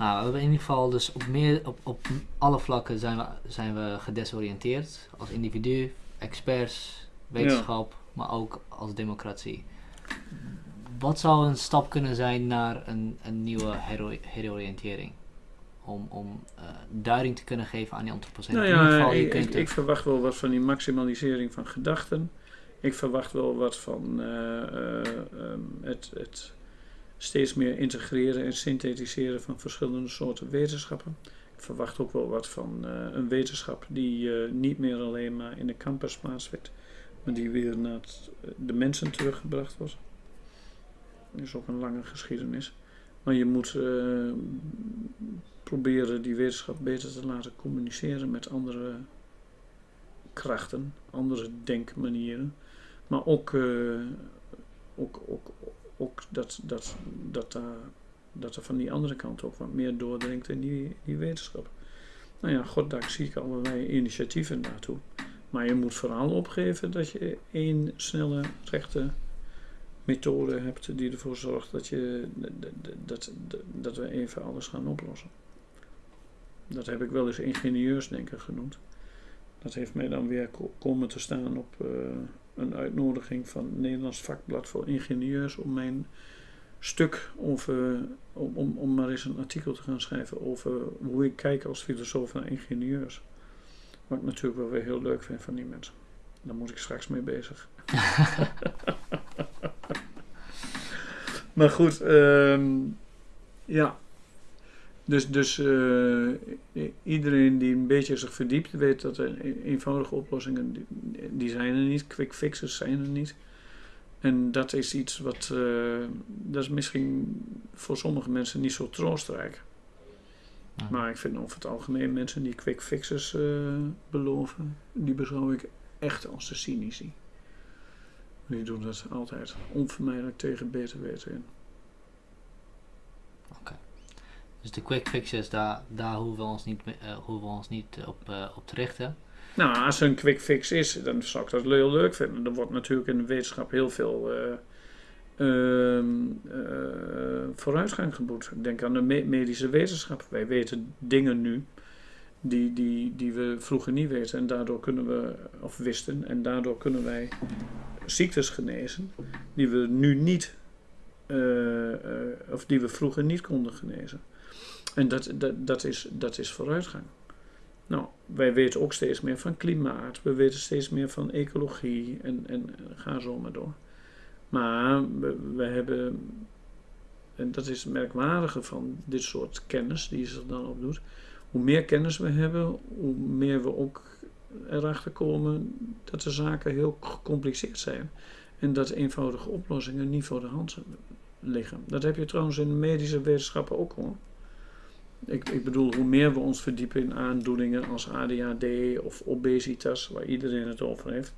Nou, we hebben in ieder geval dus op, meer, op, op alle vlakken zijn we, zijn we gedesoriënteerd. Als individu, experts, wetenschap, maar ook als democratie. Wat zou een stap kunnen zijn naar een, een nieuwe hero heroriëntering? Om, om uh, duiding te kunnen geven aan die antropocene. Nou In ieder ja, geval, je ik, ik, ik verwacht wel wat van die maximalisering van gedachten. Ik verwacht wel wat van eh, eh, ehm, het, het steeds meer integreren en synthetiseren van verschillende soorten wetenschappen. Ik verwacht ook wel wat van eh, een wetenschap die eh, niet meer alleen maar in de campus plaatsvindt, maar die weer naar het- de mensen teruggebracht wordt. Dat is ook een lange geschiedenis. Maar je moet eh, proberen die wetenschap beter te laten communiceren met andere krachten, andere denkmanieren. Maar ook, eh, ook, ook, ook dat, dat, dat, daar, dat er van die andere kant ook wat meer doordringt in die, die wetenschap. Nou ja, goddank zie ik allerlei initiatieven daartoe. Maar je moet vooral opgeven dat je één snelle, rechte methode hebt die ervoor zorgt dat, je, dat, dat, dat, we even alles gaan oplossen. Dat heb ik wel eens ingenieursdenken genoemd. Dat heeft mij dan weer ko- komen te staan op eh, een uitnodiging van het Nederlands Vakblad voor Ingenieurs om mijn stuk over, om, om, om maar eens een artikel te gaan schrijven over hoe ik kijk als filosoof naar ingenieurs. Wat ik natuurlijk wel weer heel leuk vind van die mensen. Daar moet ik straks mee bezig. maar goed, ehm, ja. Dus, dus eh, iedereen die een beetje zich verdiept weet dat er e- eenvoudige oplossingen, die, die zijn er niet. Quick fixes zijn er niet. En dat is iets wat, eh, dat is misschien voor sommige mensen niet zo troostrijk. Ja. Maar ik vind over het algemeen mensen die quick fixes eh, beloven, die beschouw ik echt als de cynici. Die doen dat altijd onvermijdelijk tegen beter weten in. Dus de quick fixes, daar, hoeven we ons niet, eh, ons niet op, eh, op te richten. Nou, als er een quick fix is, dan zou ik dat heel leuk vinden. Er wordt natuurlijk in de wetenschap heel veel eh, eh, vooruitgang geboekt. Ik denk aan de me- medische wetenschap. Wij weten dingen nu die, die, die we vroeger niet weten. En daardoor kunnen we, of wisten, en daardoor kunnen wij ziektes genezen die we nu niet, eh, eh, of die we vroeger niet konden genezen. En dat, dat, dat, is, dat is vooruitgang. Nou, wij weten ook steeds meer van klimaat, we weten steeds meer van ecologie en, en ga zo maar door. Maar we, we hebben, en dat is het merkwaardige van dit soort kennis die zich dan opdoet, hoe meer kennis we hebben, hoe meer we ook erachter komen dat de zaken heel gecompliceerd zijn. En dat eenvoudige oplossingen niet voor de hand liggen. Dat heb je trouwens in de medische wetenschappen ook hoor. Ik, ik bedoel, hoe meer we ons verdiepen in aandoeningen als ADHD of obesitas, waar iedereen het over heeft,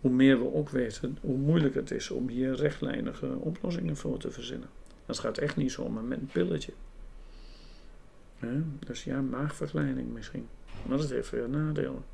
hoe meer we ook weten hoe moeilijk het is om hier rechtlijnige oplossingen voor te verzinnen. Dat gaat echt niet zomaar met een pilletje. Dus ja, maagverkleining misschien. Maar dat heeft weer nadelen.